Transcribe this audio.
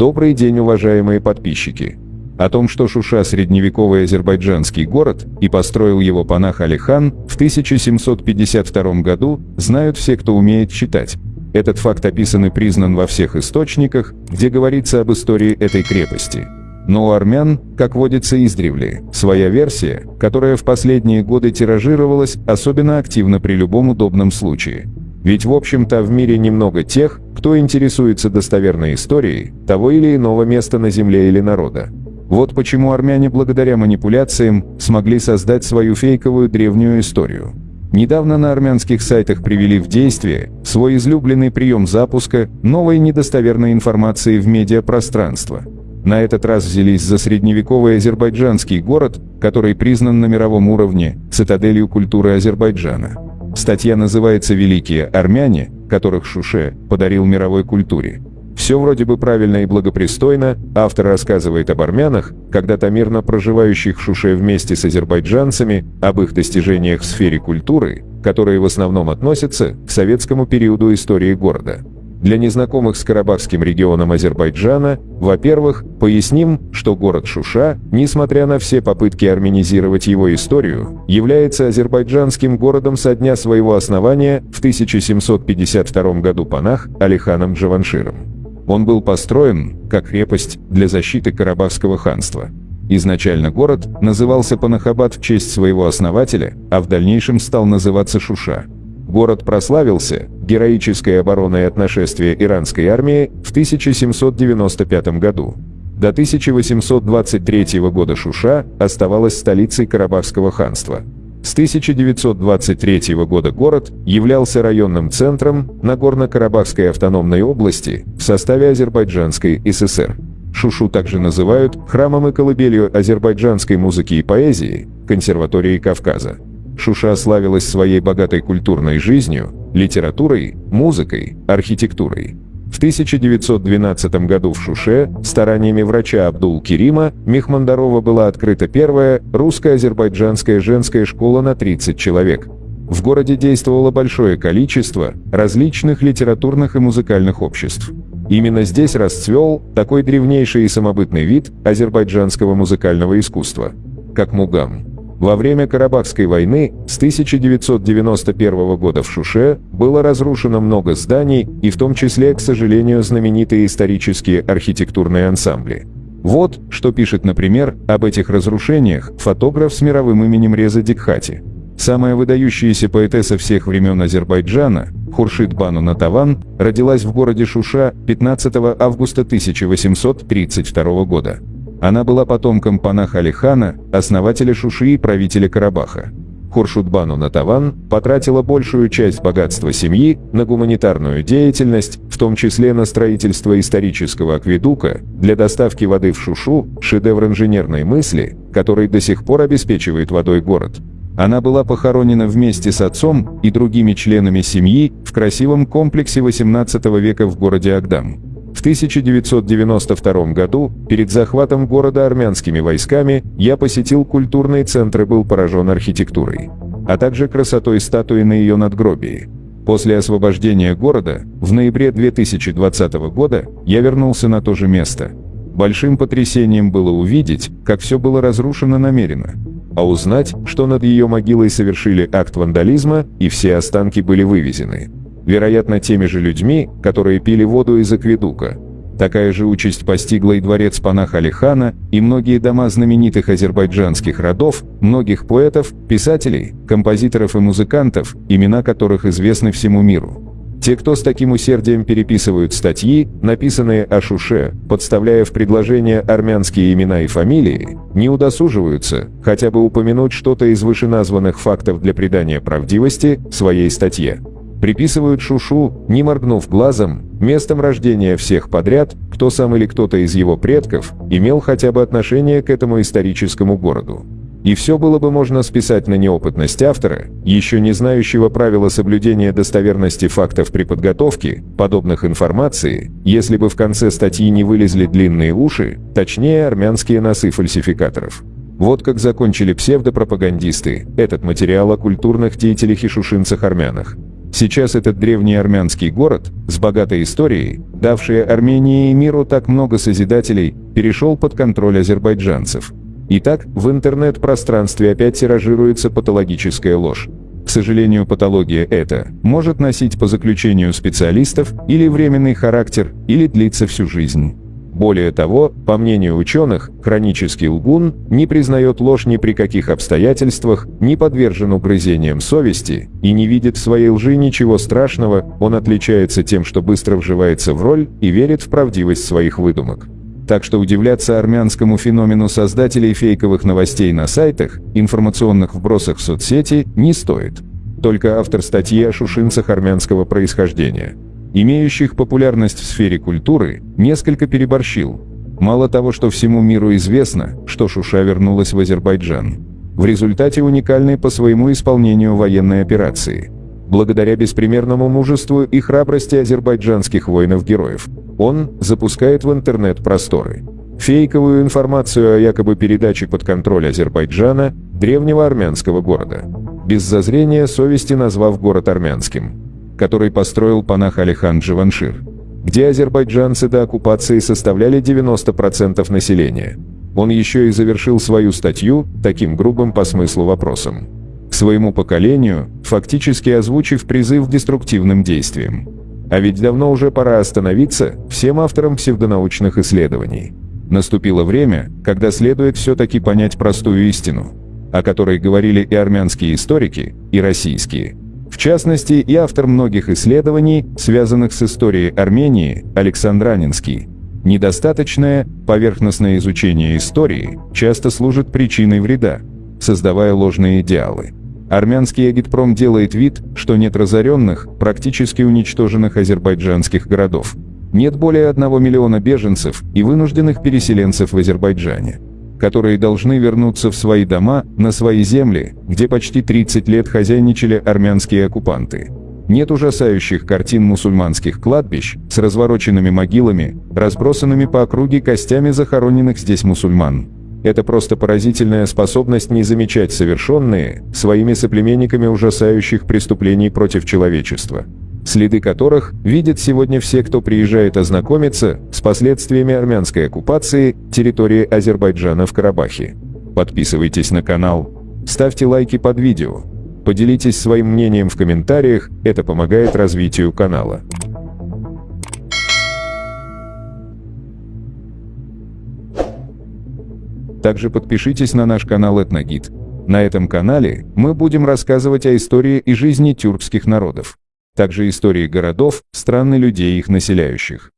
Добрый день, уважаемые подписчики! О том, что Шуша – средневековый азербайджанский город и построил его панах Алихан в 1752 году, знают все, кто умеет читать. Этот факт описан и признан во всех источниках, где говорится об истории этой крепости. Но у армян, как водится издревле, своя версия, которая в последние годы тиражировалась особенно активно при любом удобном случае. Ведь в общем-то в мире немного тех, кто интересуется достоверной историей того или иного места на земле или народа. Вот почему армяне благодаря манипуляциям смогли создать свою фейковую древнюю историю. Недавно на армянских сайтах привели в действие свой излюбленный прием запуска новой недостоверной информации в медиапространство. На этот раз взялись за средневековый азербайджанский город, который признан на мировом уровне цитаделью культуры Азербайджана. Статья называется «Великие армяне, которых Шуше подарил мировой культуре». Все вроде бы правильно и благопристойно, автор рассказывает об армянах, когда-то мирно проживающих в Шуше вместе с азербайджанцами, об их достижениях в сфере культуры, которые в основном относятся к советскому периоду истории города. Для незнакомых с Карабахским регионом Азербайджана, во-первых, поясним, что город Шуша, несмотря на все попытки армянизировать его историю, является азербайджанским городом со дня своего основания в 1752 году Панах Алиханом Джаванширом. Он был построен как крепость для защиты Карабахского ханства. Изначально город назывался Панахабад в честь своего основателя, а в дальнейшем стал называться Шуша. Город прославился героической обороной от нашествия иранской армии в 1795 году. До 1823 года Шуша оставалась столицей Карабахского ханства. С 1923 года город являлся районным центром Нагорно-Карабахской автономной области в составе Азербайджанской ССР. Шушу также называют храмом и колыбелью азербайджанской музыки и поэзии, консерваторией Кавказа. Шуша славилась своей богатой культурной жизнью, литературой, музыкой, архитектурой. В 1912 году в Шуше стараниями врача Абдул-Керима Мехмандарова была открыта первая русско-азербайджанская женская школа на 30 человек. В городе действовало большое количество различных литературных и музыкальных обществ. Именно здесь расцвел такой древнейший и самобытный вид азербайджанского музыкального искусства, как мугам. Во время Карабахской войны с 1991 года в Шуше было разрушено много зданий, и в том числе, к сожалению, знаменитые исторические архитектурные ансамбли. Вот, что пишет, например, об этих разрушениях фотограф с мировым именем Реза Дикхати. Самая выдающаяся поэтесса всех времен Азербайджана, Хуршид Бану Натаван, родилась в городе Шуша 15 августа 1832 года. Она была потомком Панаха Алихана, основателя Шуши и правителя Карабаха. Хуршудбану Натаван потратила большую часть богатства семьи на гуманитарную деятельность, в том числе на строительство исторического акведука для доставки воды в Шушу, шедевр инженерной мысли, который до сих пор обеспечивает водой город. Она была похоронена вместе с отцом и другими членами семьи в красивом комплексе XVIII века в городе Агдам. В 1992 году, перед захватом города армянскими войсками, я посетил культурный центр и был поражен архитектурой, а также красотой статуи на ее надгробии. После освобождения города, в ноябре 2020 года, я вернулся на то же место. Большим потрясением было увидеть, как все было разрушено намеренно, а узнать, что над ее могилой совершили акт вандализма и все останки были вывезены вероятно теми же людьми, которые пили воду из акведука. Такая же участь постигла и дворец Панаха Алихана, и многие дома знаменитых азербайджанских родов, многих поэтов, писателей, композиторов и музыкантов, имена которых известны всему миру. Те, кто с таким усердием переписывают статьи, написанные о Шуше, подставляя в предложения армянские имена и фамилии, не удосуживаются хотя бы упомянуть что-то из вышеназванных фактов для придания правдивости своей статье приписывают Шушу, не моргнув глазом, местом рождения всех подряд, кто сам или кто-то из его предков имел хотя бы отношение к этому историческому городу. И все было бы можно списать на неопытность автора, еще не знающего правила соблюдения достоверности фактов при подготовке подобных информации, если бы в конце статьи не вылезли длинные уши, точнее армянские носы фальсификаторов. Вот как закончили псевдопропагандисты этот материал о культурных деятелях и шушинцах-армянах. Сейчас этот древний армянский город, с богатой историей, давший Армении и миру так много созидателей, перешел под контроль азербайджанцев. Итак, в интернет-пространстве опять тиражируется патологическая ложь. К сожалению, патология эта может носить по заключению специалистов или временный характер, или длиться всю жизнь. Более того, по мнению ученых, хронический лгун не признает ложь ни при каких обстоятельствах, не подвержен угрызениям совести и не видит в своей лжи ничего страшного, он отличается тем, что быстро вживается в роль и верит в правдивость своих выдумок. Так что удивляться армянскому феномену создателей фейковых новостей на сайтах, информационных вбросах в соцсети не стоит. Только автор статьи о шушинцах армянского происхождения – имеющих популярность в сфере культуры, несколько переборщил. Мало того, что всему миру известно, что Шуша вернулась в Азербайджан. В результате уникальной по своему исполнению военной операции. Благодаря беспримерному мужеству и храбрости азербайджанских воинов-героев, он запускает в интернет просторы. Фейковую информацию о якобы передаче под контроль Азербайджана древнего армянского города. Без зазрения совести назвав город армянским который построил панах Алихан Дживаншир, где азербайджанцы до оккупации составляли 90% населения. Он еще и завершил свою статью таким грубым по смыслу вопросом. К своему поколению, фактически озвучив призыв к деструктивным действиям. А ведь давно уже пора остановиться всем авторам псевдонаучных исследований. Наступило время, когда следует все-таки понять простую истину, о которой говорили и армянские историки, и российские – частности, и автор многих исследований, связанных с историей Армении, Александр Анинский. Недостаточное, поверхностное изучение истории часто служит причиной вреда, создавая ложные идеалы. Армянский агитпром делает вид, что нет разоренных, практически уничтоженных азербайджанских городов. Нет более одного миллиона беженцев и вынужденных переселенцев в Азербайджане которые должны вернуться в свои дома, на свои земли, где почти 30 лет хозяйничали армянские оккупанты. Нет ужасающих картин мусульманских кладбищ с развороченными могилами, разбросанными по округе костями захороненных здесь мусульман. Это просто поразительная способность не замечать совершенные своими соплеменниками ужасающих преступлений против человечества следы которых видят сегодня все, кто приезжает ознакомиться с последствиями армянской оккупации территории Азербайджана в Карабахе. Подписывайтесь на канал, ставьте лайки под видео, поделитесь своим мнением в комментариях, это помогает развитию канала. Также подпишитесь на наш канал Этногид. На этом канале мы будем рассказывать о истории и жизни тюркских народов также истории городов, стран и людей их населяющих.